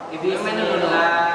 Bismillah